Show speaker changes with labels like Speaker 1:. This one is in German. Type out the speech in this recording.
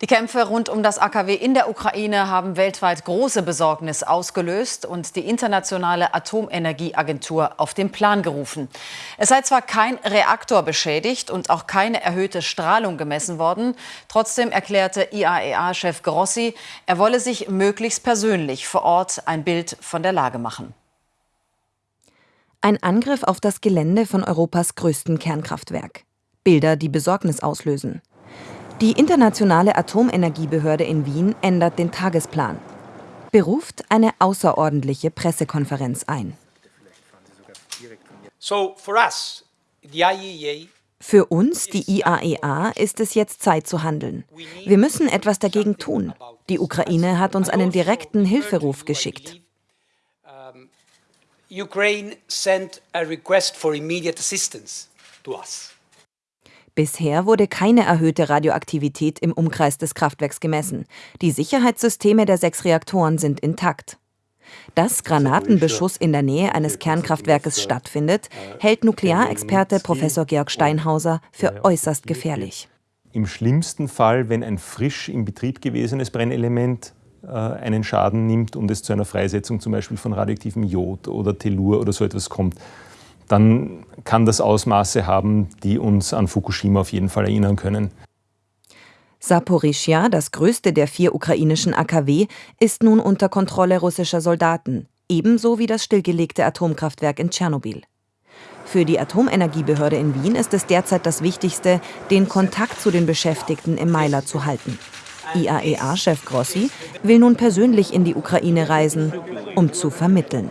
Speaker 1: Die Kämpfe rund um das AKW in der Ukraine haben weltweit große Besorgnis ausgelöst und die Internationale Atomenergieagentur auf den Plan gerufen. Es sei zwar kein Reaktor beschädigt und auch keine erhöhte Strahlung gemessen worden, trotzdem erklärte IAEA-Chef Grossi, er wolle sich möglichst persönlich vor Ort ein Bild von der Lage machen.
Speaker 2: Ein Angriff auf das Gelände von Europas größten Kernkraftwerk. Bilder, die Besorgnis auslösen. Die Internationale Atomenergiebehörde in Wien ändert den Tagesplan, beruft eine außerordentliche Pressekonferenz ein. Für uns, die IAEA, ist es jetzt Zeit zu handeln. Wir müssen etwas dagegen tun. Die Ukraine hat uns einen direkten Hilferuf geschickt. Ukraine sent a request for immediate assistance to us. Bisher wurde keine erhöhte Radioaktivität im Umkreis des Kraftwerks gemessen. Die Sicherheitssysteme der sechs Reaktoren sind intakt. Dass Granatenbeschuss in der Nähe eines Kernkraftwerkes stattfindet, hält Nuklearexperte Professor Georg Steinhauser für äußerst gefährlich.
Speaker 3: Im schlimmsten Fall, wenn ein frisch im Betrieb gewesenes Brennelement äh, einen Schaden nimmt und es zu einer Freisetzung zum Beispiel von radioaktivem Jod oder Tellur oder so etwas kommt, dann kann das Ausmaße haben, die uns an Fukushima auf jeden Fall erinnern können.
Speaker 2: Saporischja, das größte der vier ukrainischen AKW, ist nun unter Kontrolle russischer Soldaten, ebenso wie das stillgelegte Atomkraftwerk in Tschernobyl. Für die Atomenergiebehörde in Wien ist es derzeit das Wichtigste, den Kontakt zu den Beschäftigten im Meiler zu halten. IAEA-Chef Grossi will nun persönlich in die Ukraine reisen, um zu vermitteln.